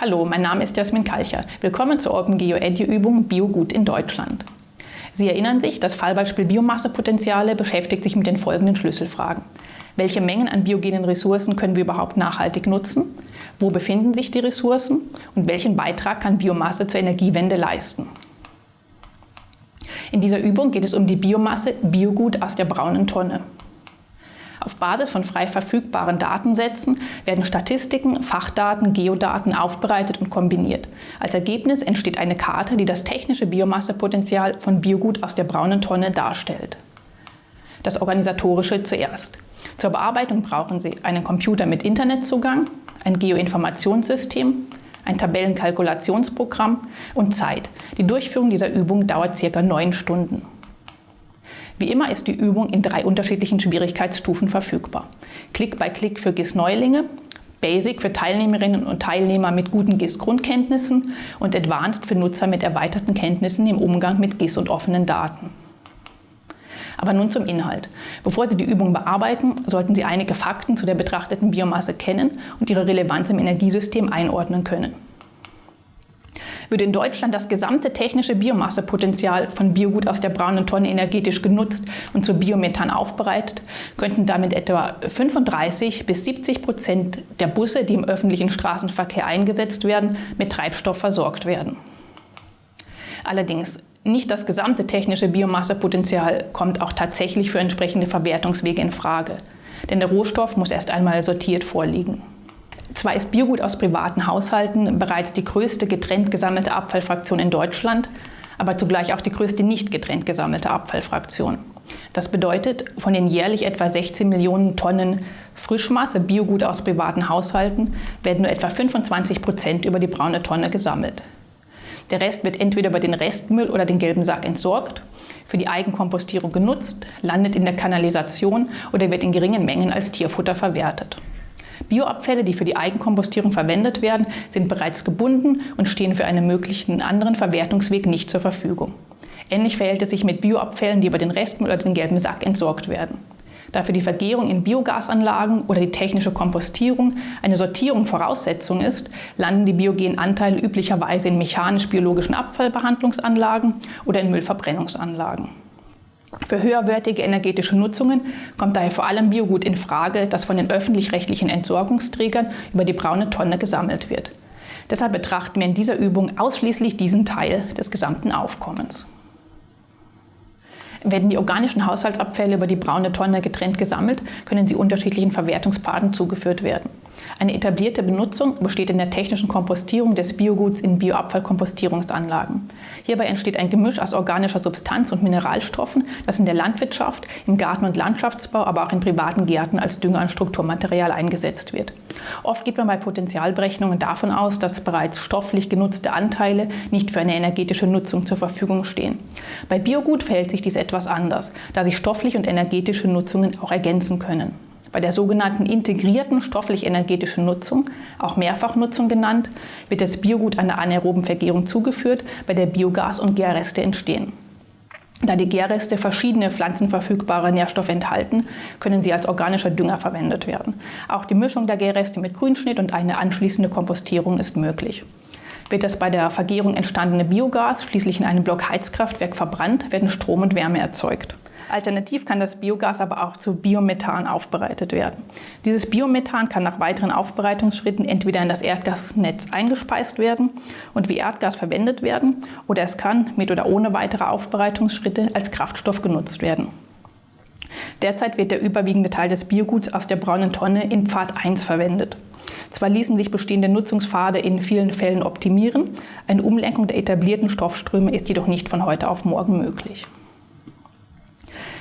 Hallo, mein Name ist Jasmin Kalcher. Willkommen zur OpenGeo Edu Übung Biogut in Deutschland. Sie erinnern sich, das Fallbeispiel Biomassepotenziale beschäftigt sich mit den folgenden Schlüsselfragen. Welche Mengen an biogenen Ressourcen können wir überhaupt nachhaltig nutzen? Wo befinden sich die Ressourcen? Und welchen Beitrag kann Biomasse zur Energiewende leisten? In dieser Übung geht es um die Biomasse Biogut aus der braunen Tonne. Auf Basis von frei verfügbaren Datensätzen werden Statistiken, Fachdaten, Geodaten aufbereitet und kombiniert. Als Ergebnis entsteht eine Karte, die das technische Biomassepotenzial von Biogut aus der braunen Tonne darstellt. Das Organisatorische zuerst. Zur Bearbeitung brauchen Sie einen Computer mit Internetzugang, ein Geoinformationssystem, ein Tabellenkalkulationsprogramm und Zeit. Die Durchführung dieser Übung dauert circa neun Stunden. Wie immer ist die Übung in drei unterschiedlichen Schwierigkeitsstufen verfügbar. Klick bei Klick für GIS-Neulinge, Basic für Teilnehmerinnen und Teilnehmer mit guten GIS-Grundkenntnissen und Advanced für Nutzer mit erweiterten Kenntnissen im Umgang mit GIS und offenen Daten. Aber nun zum Inhalt. Bevor Sie die Übung bearbeiten, sollten Sie einige Fakten zu der betrachteten Biomasse kennen und ihre Relevanz im Energiesystem einordnen können. Würde in Deutschland das gesamte technische Biomassepotenzial von Biogut aus der braunen Tonne energetisch genutzt und zu Biomethan aufbereitet, könnten damit etwa 35 bis 70 Prozent der Busse, die im öffentlichen Straßenverkehr eingesetzt werden, mit Treibstoff versorgt werden. Allerdings nicht das gesamte technische Biomassepotenzial kommt auch tatsächlich für entsprechende Verwertungswege in Frage. Denn der Rohstoff muss erst einmal sortiert vorliegen. Zwar ist Biogut aus privaten Haushalten bereits die größte getrennt gesammelte Abfallfraktion in Deutschland, aber zugleich auch die größte nicht getrennt gesammelte Abfallfraktion. Das bedeutet, von den jährlich etwa 16 Millionen Tonnen Frischmasse Biogut aus privaten Haushalten werden nur etwa 25 Prozent über die braune Tonne gesammelt. Der Rest wird entweder über den Restmüll oder den gelben Sack entsorgt, für die Eigenkompostierung genutzt, landet in der Kanalisation oder wird in geringen Mengen als Tierfutter verwertet. Bioabfälle, die für die Eigenkompostierung verwendet werden, sind bereits gebunden und stehen für einen möglichen anderen Verwertungsweg nicht zur Verfügung. Ähnlich verhält es sich mit Bioabfällen, die über den Restmüll oder den gelben Sack entsorgt werden. Da für die Vergärung in Biogasanlagen oder die technische Kompostierung eine Sortierung Voraussetzung ist, landen die biogenen Anteile üblicherweise in mechanisch-biologischen Abfallbehandlungsanlagen oder in Müllverbrennungsanlagen. Für höherwertige energetische Nutzungen kommt daher vor allem Biogut in Frage, das von den öffentlich-rechtlichen Entsorgungsträgern über die braune Tonne gesammelt wird. Deshalb betrachten wir in dieser Übung ausschließlich diesen Teil des gesamten Aufkommens. Werden die organischen Haushaltsabfälle über die braune Tonne getrennt gesammelt, können sie unterschiedlichen Verwertungspaden zugeführt werden. Eine etablierte Benutzung besteht in der technischen Kompostierung des Bioguts in Bioabfallkompostierungsanlagen. Hierbei entsteht ein Gemisch aus organischer Substanz und Mineralstoffen, das in der Landwirtschaft, im Garten- und Landschaftsbau, aber auch in privaten Gärten als Dünger- und Strukturmaterial eingesetzt wird. Oft geht man bei Potenzialberechnungen davon aus, dass bereits stofflich genutzte Anteile nicht für eine energetische Nutzung zur Verfügung stehen. Bei Biogut verhält sich dies etwas anders, da sich stoffliche und energetische Nutzungen auch ergänzen können. Bei der sogenannten integrierten stofflich-energetischen Nutzung, auch Mehrfachnutzung genannt, wird das Biogut einer anaeroben Vergärung zugeführt, bei der Biogas und Gärreste entstehen. Da die Gärreste verschiedene pflanzenverfügbare Nährstoffe enthalten, können sie als organischer Dünger verwendet werden. Auch die Mischung der Gärreste mit Grünschnitt und eine anschließende Kompostierung ist möglich. Wird das bei der Vergärung entstandene Biogas schließlich in einem Block Heizkraftwerk verbrannt, werden Strom und Wärme erzeugt. Alternativ kann das Biogas aber auch zu Biomethan aufbereitet werden. Dieses Biomethan kann nach weiteren Aufbereitungsschritten entweder in das Erdgasnetz eingespeist werden und wie Erdgas verwendet werden oder es kann mit oder ohne weitere Aufbereitungsschritte als Kraftstoff genutzt werden. Derzeit wird der überwiegende Teil des Bioguts aus der braunen Tonne in Pfad 1 verwendet. Zwar ließen sich bestehende Nutzungspfade in vielen Fällen optimieren, eine Umlenkung der etablierten Stoffströme ist jedoch nicht von heute auf morgen möglich.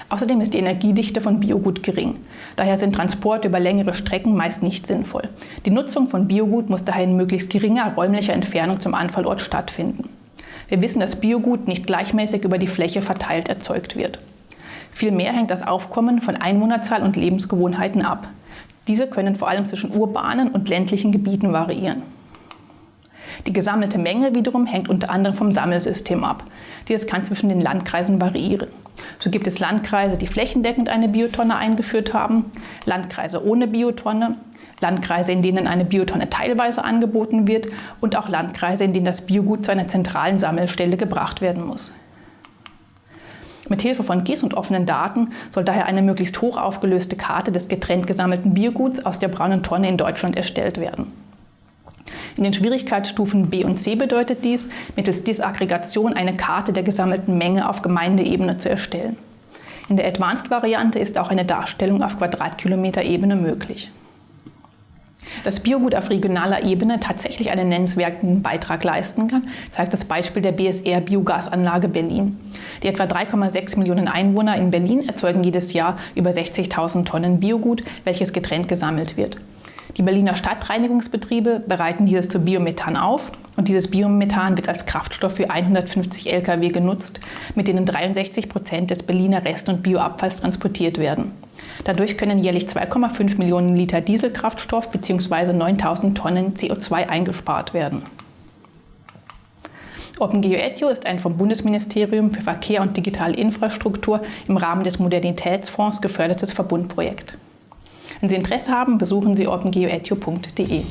Außerdem ist die Energiedichte von Biogut gering. Daher sind Transporte über längere Strecken meist nicht sinnvoll. Die Nutzung von Biogut muss daher in möglichst geringer räumlicher Entfernung zum Anfallort stattfinden. Wir wissen, dass Biogut nicht gleichmäßig über die Fläche verteilt erzeugt wird. Vielmehr hängt das Aufkommen von Einwohnerzahl und Lebensgewohnheiten ab. Diese können vor allem zwischen urbanen und ländlichen Gebieten variieren. Die gesammelte Menge wiederum hängt unter anderem vom Sammelsystem ab. Dieses kann zwischen den Landkreisen variieren. So gibt es Landkreise, die flächendeckend eine Biotonne eingeführt haben, Landkreise ohne Biotonne, Landkreise, in denen eine Biotonne teilweise angeboten wird und auch Landkreise, in denen das Biogut zu einer zentralen Sammelstelle gebracht werden muss. Mit Hilfe von GIS und offenen Daten soll daher eine möglichst hoch aufgelöste Karte des getrennt gesammelten Bioguts aus der braunen Tonne in Deutschland erstellt werden. In den Schwierigkeitsstufen B und C bedeutet dies, mittels Disaggregation eine Karte der gesammelten Menge auf Gemeindeebene zu erstellen. In der Advanced-Variante ist auch eine Darstellung auf Quadratkilometer-Ebene möglich. Dass Biogut auf regionaler Ebene tatsächlich einen nennenswerten Beitrag leisten kann, zeigt das Beispiel der BSR Biogasanlage Berlin. Die etwa 3,6 Millionen Einwohner in Berlin erzeugen jedes Jahr über 60.000 Tonnen Biogut, welches getrennt gesammelt wird. Die Berliner Stadtreinigungsbetriebe bereiten dieses zu Biomethan auf und dieses Biomethan wird als Kraftstoff für 150 Lkw genutzt, mit denen 63 Prozent des Berliner Rest- und Bioabfalls transportiert werden. Dadurch können jährlich 2,5 Millionen Liter Dieselkraftstoff bzw. 9000 Tonnen CO2 eingespart werden. OpenGeoEDU ist ein vom Bundesministerium für Verkehr und digitale Infrastruktur im Rahmen des Modernitätsfonds gefördertes Verbundprojekt. Wenn Sie Interesse haben, besuchen Sie opengeoedu.de.